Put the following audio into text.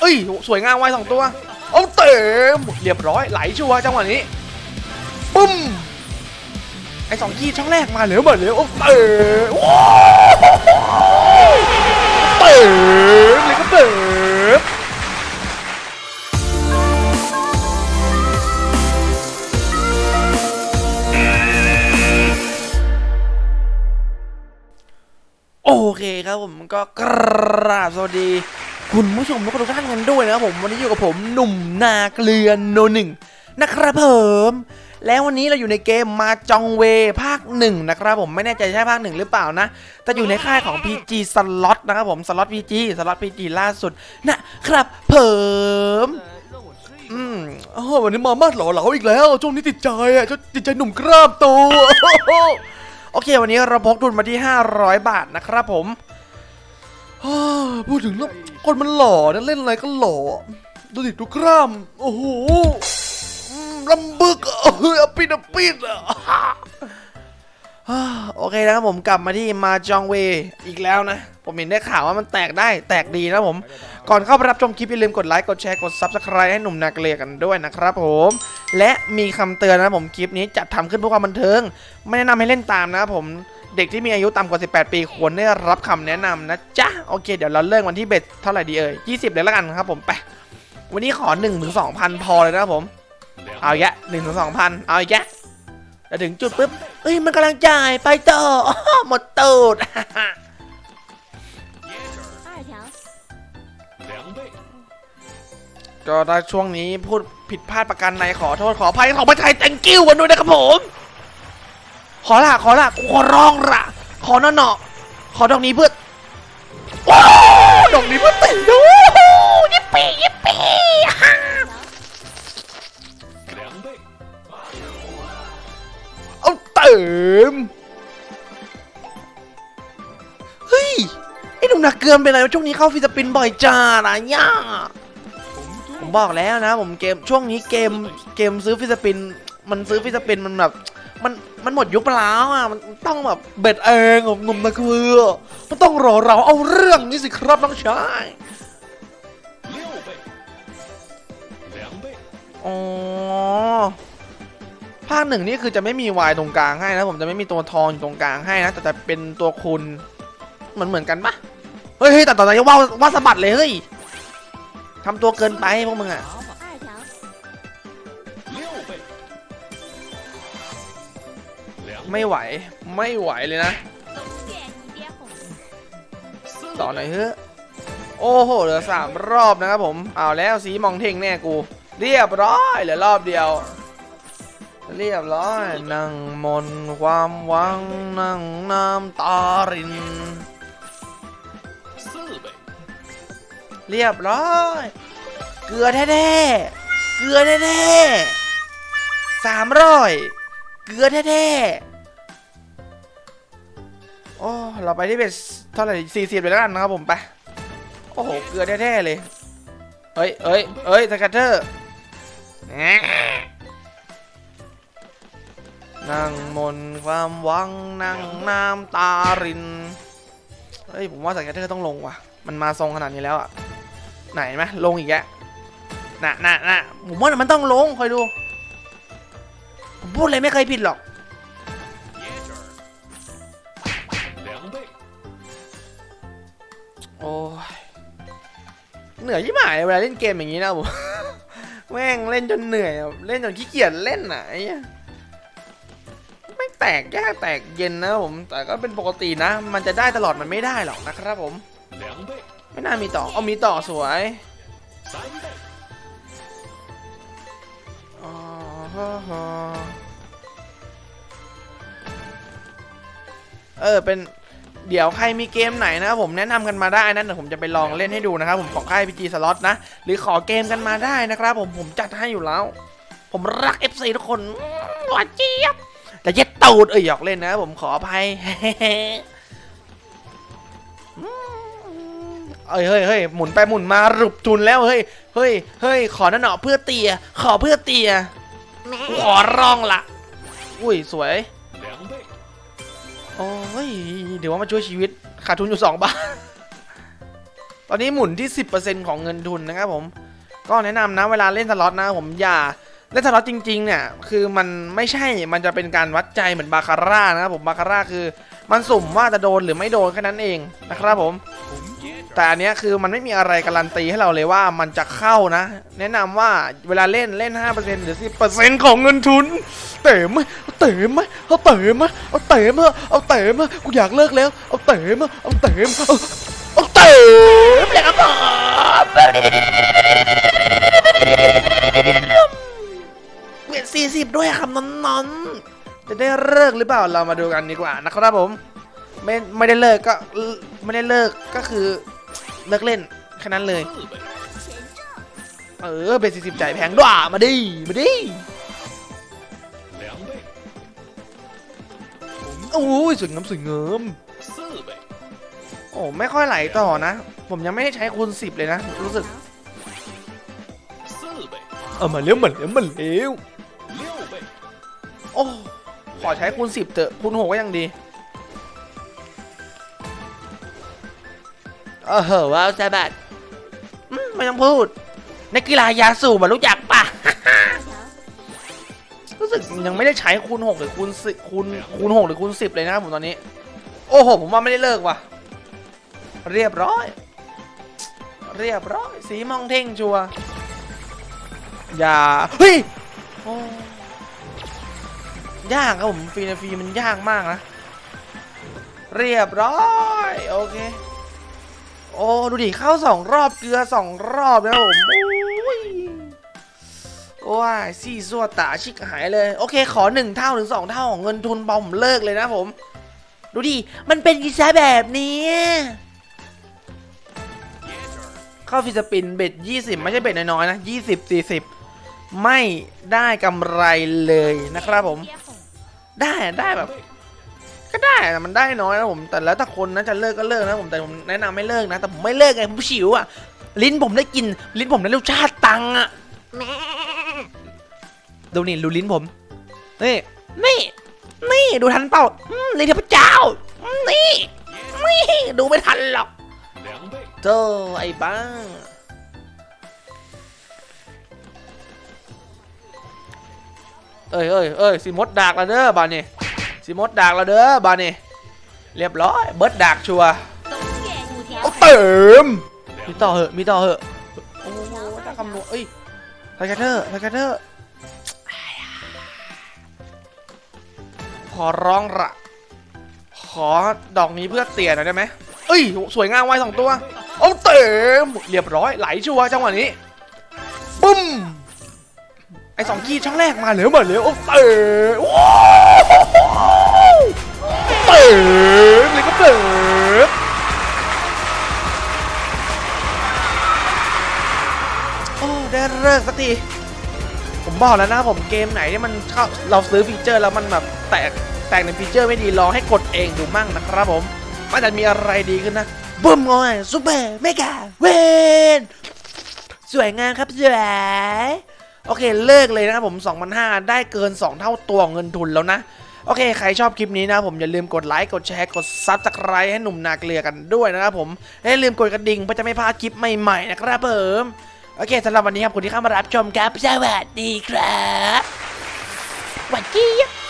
เอ้ยสวยงามไว้สองตัวเอาเต็มเรียบร้อยไหลชัวร์จังหวะนี้ปุ้มไอ้สองกี้ช่องแรกมาเหลวมาเหลวโอ้เต๋ว้าวเต๋เลยก็เต๋โอเคครับผมก็กราบสวัสดี คุณผู้ชมทุกท่านกันด้วยนะครับผมวันนี้อยู่กับผมหนุ่มนาเกลือนโนหนึ่งนะครับผมแล้ววันนี้เราอยู่ในเกมมาจองเวภาคหนึ่งนะครับผมไม่แน่ใจใช่ภาคหนึ่งหรือเปล่านะ แต่อยู่ในค่ายของ PG สล็อตนะครับผมสล็อต PG สล็อต PG ล่าสุดนะครับผมอืมโอ้วันนี้มามาดหล่อเหลาอีกแล้วช่วงนี้ติดใจอะช่วงติดใจหนุ่มกล้ามโตโอเค วันนี้เราพกทุนมาที่ 500 บาทนะครับผม พูดถึงแล้วคนมันหล่อนะเล่นอะไรก็หล่อ ดูดิดูกล้าม โอ้โหอืมลำบึกอะเฮ้ยอปิดปิดอะโอเคนะครับผมกลับมาที่มาจองเวอีกแล้วนะ ผมเห็นได้ข่าวว่ามันแตกได้แตกดีนะผม ก่อนเข้าไปรับชมคลิปอย่าลืมกดไลค์กดแชร์กด Subscribe ให้หนุ่มนาเกลียกันด้วยนะครับผม และมีคำเตือนนะผมคลิปนี้จัดทำขึ้นเพื่อความบันเทิง ไม่แนะนำให้เล่นตามนะครับผม เด็กที่มีอายุต่ำกว่า 18 ปีควรได้รับคำแนะนำนะจ๊ะ โอเค เดี๋ยวเราเริ่มวันที่เบ็ดเท่าไหร่ดีเอ่ย20 เลยละกันครับผมไป วันนี้ขอ1นึ่งถึงสองพันพอเลยนะครับผม เอาอีกแค่หนึ่งถึงสองพันเอาอีกแค่แถึงจุดปุ๊บเอ้ยมันกำลังจ่ายไปต่อหมดตูดก็ถ้ช่วงนี้พูดผิดพลาดประกันในขอโทษขออภัยของประชัยแตงกิ้วกันด้วยนะครับผม ขอละขอละกูขอร้องละขอน่อหน่อขอดอกนี้เพื่อโอ้ดอกนี้เพื่อติดดูยิปปี้ยิปปี้ฮ่า，เอาเติมเฮ้ยไอ้หนุ่มหนักเกินไปไหนช่วงนี้เข้าฟิสปินบ่อยจ้านะย่าผมบอกแล้วนะ ผมเกมช่วงนี้เกมเกมซื้อฟิสปิน มันซื้อฟิสปินมันแบบ มันมันหมดยุคไปแล้วอะมันต้องแบบเบ็ดเองหนุ่มตะคือมันต้องรอเราเอาเรื่องนี้สิครับน้องชายอ๋อภาคหนึ่งนี่คือจะไม่มีวายตรงกลางให้นะผมจะไม่มีตัวทองอยู่ตรงกลางให้นะแต่จะเป็นตัวคุณเหมือนเหมือนกันปะเฮ้ยแต่ตอนนี้ว่าว่าสะบัดเลยเฮ้ยทำตัวเกินไปพวกมึงอะ ไม่ไหวไม่ไหวเลยนะต่อหน่อยเฮ้โอ้โหเหลือสามรอบนะครับผมเอาแล้วสีมองเท่งแน่กู เรียบร้อยเหลือรอบเดียว เรียบร้อยนั่งมนความหวังนั่งน้ำตาริน เรียบร้อย เกลือแท้ๆเกลือแท้ๆสามร้อย เกลือแท้ๆ โอ้เราไปที่เบ็ดเท่าไหร่สี่สิบเลยแล้วกันนะครับผมไป โอ้โห เกลือแท้ๆเลย เฮ้ยเฮ้ยเฮ้ยสกัตเตอร์นั่งมนความหวังนั่งน้ำตาริน เฮ้ย ผมว่าสกัตเตอร์ต้องลงว่ะ มันมาทรงขนาดนี้แล้วอะไหนไหมลงอีกแกน่ะน่ะน่ะผมว่ามันต้องลงคอยดู ผมพูดเลยไม่เคยผิดหรอก โอ้ยเหนื่อยยิ่หมายเวลาเล่นเกมอย่างนี้นะผมแม่งเล่นจนเหนื่อย เล่นจนขี้เกียจเล่นไหนไม่แตกยากแตกเย็นนะผม แต่ก็เป็นปกตินะ มันจะได้ตลอดมันไม่ได้หรอกนะครับผม ไม่น่ามีต่อเอามีต่อสวย เออเป็นเดี๋ยวใครมีเกมไหนนะครับผมแนะนำกันมาได้นะเดี๋ยวผมจะไปลองเล่นให้ดูนะครับผมของค่าย PG Slot นะ หรือขอเกมกันมาได้นะครับผมผมจัดให้อยู่แล้ว ผมรัก FC ทุกคนหวานเจี๊ยบแต่เย็ดตูดเอ้ยหยอกเล่นนะผมขออภัยเอ้ยเฮ้ยเฮ้ยหมุนไปหมุนมารุบจุนแล้วเฮ้ยเฮ้ยเฮ้ยขอหน่อหน่อเพื่อเตีย ขอเพื่อเตีย ขอร้องละอุ้ยสวย，โอ้ย เดี๋ยวว่ามาช่วยชีวิต ขาดทุนอยู่สองบาท ตอนนี้หมุนที่ 10%ของเงินทุนนะครับผม ก็แนะนำนะเวลาเล่นสล็อตนะผมอย่าเล่นสล็อตจริง ๆ เนี่ย คือมันไม่ใช่ มันจะเป็นการวัดใจเหมือนบาคาร่านะครับผม บาคาร่าคือ มันสุ่มว่าจะโดนหรือไม่โดนแค่นั้นเองนะครับผม แต่อันเนี้ยคือมันไม่มีอะไรการันตีให้เราเลยว่ามันจะเข้านะ แนะนำว่าเวลาเล่นเล่น 5%หรือ 10%ของเงินทุน เต๋มไหมเอาเต๋มไหมเอาเต๋มไหมเอาเต๋มอะเอาเต๋มอะกูอยากเลิกแล้ว เอาเต๋มอะเอาเต๋มเอาเอาเต๋มเลยครับผมเบียดสี่สิบด้วยครับนอนๆจะได้เลิกหรือเปล่าเรามาดูกันดีกว่านะครับผม ไม่ไม่ได้เลิกก็ไม่ได้เลิกก็คือ เลิกเล่นแค่นั้นเลย เออเบสิสิบจ่ายแพงด้วยมาดิ มาดิโอ้ยสวยงามสวยงามโอ้ไม่ค่อยไหลต่อนะ ผมยังไม่ได้ใช้คูณสิบเลยนะ รู้สึกเออมาเร็วมันเร็วมันเร็วโอ้ขอใช้คูณสิบเถอะคูณหกก็ยังดี เออเหว้าวแซบัดไม่ต้องพูด นักกีฬายาสูบมารู้จักปะรู้สึกยังไม่ได้ใช้คูณหกหรือคูณสิคูณคูณหกหรือคูณสิบเลยนะครับผมตอนนี้ โอ้โห ผมว่าไม่ได้เลิกว่ะ เรียบร้อย เรียบร้อย สีมองเท่งชัวร์อย่า เฮ้ยยากครับผม ฟรีนฟรีมันยากมากนะ เรียบร้อย โอเค โอ้ดูดิเข้าสองรอบเกลือสองรอบนะผมโอ้ยซี่ซัวตาชิกหายเลย โอเค ขอหนึ่งเท่าถึงสองเท่าของเงินทุนบอมเลิกเลยนะผม ดูดิ มันเป็นกีซะแบบนี้เข้าฟิสปินเบ็ดยี่สิบไม่ใช่เบ็ดน้อยๆนะยี่สิบสี่สิบไม่ได้กำไรเลยนะครับผม ได้ได้แบบ ก็ได้แต่มันได้น้อยนะผมแต่แล้วแต่คนนะจะเลิกก็เลิกนะผมแต่ผมแนะนำไม่เลิกนะแต่ผมไม่เลิกไงผมฉิวอะลิ้นผมได้กินลิ้นผมได้รสชาติตังอะดูนี่ดูลิ้นผมนี่นี่นี่ดูทันเปล่าลิ้นเทพเจ้านี่นี่ดูไม่ทันหรอก，เจอไอ้บ้าเอ้ยเอ้ยเอ้ยสิมดดากและเด้อบานี่ สิมดดักแล้วเด้อบานี่เรียบร้อยเบิร์ดดักชัวเติมมีต่อเหอะมีต่อเหอะโอ้โหถ้าคำนวณเอ้ยไทเกอร์ไทเกอร์ขอร้องละขอดอกนี้เพื่อเตี่ยหน่อยได้ไหมเอ้ยสวยงามไว้สองตัว เอาเต็มเรียบร้อยไหลชัวจังหวะนี้ปุ้ม ไอสองกีช่องแรกมาเหลือมาเหลือโอ้เตะว้าวเตะเลยก็เตะโอ้ได้เลิกสักทีผมบอกแล้วนะผมเกมไหนที่มันเข้าเราซื้อฟีเจอร์แล้วมันแบบแตกแตกในฟีเจอร์ไม่ดีลองให้กดเองดูมั่งนะครับผมมันจะมีอะไรดีขึ้นนะบึ้มงอย super mega win สวยงามครับสวย โอเคเลิกเลยนะครับผม2,500 ได้เกิน 2 เท่าตัวเงินทุนแล้วนะ โอเค ใครชอบคลิปนี้นะผมอย่าลืมกดไลค์ กดแชร์ กด subscribe ให้หนุ่มนาเกลือกันด้วยนะครับผมอย่าลืมกดกระดิ่งเพื่อจะไม่พลาดคลิปใหม่ๆนะครับเพิ่มโอเคสำหรับวันนี้ครับคนที่เข้ามารับชมครับสวัสดีครับสวัสดีครับ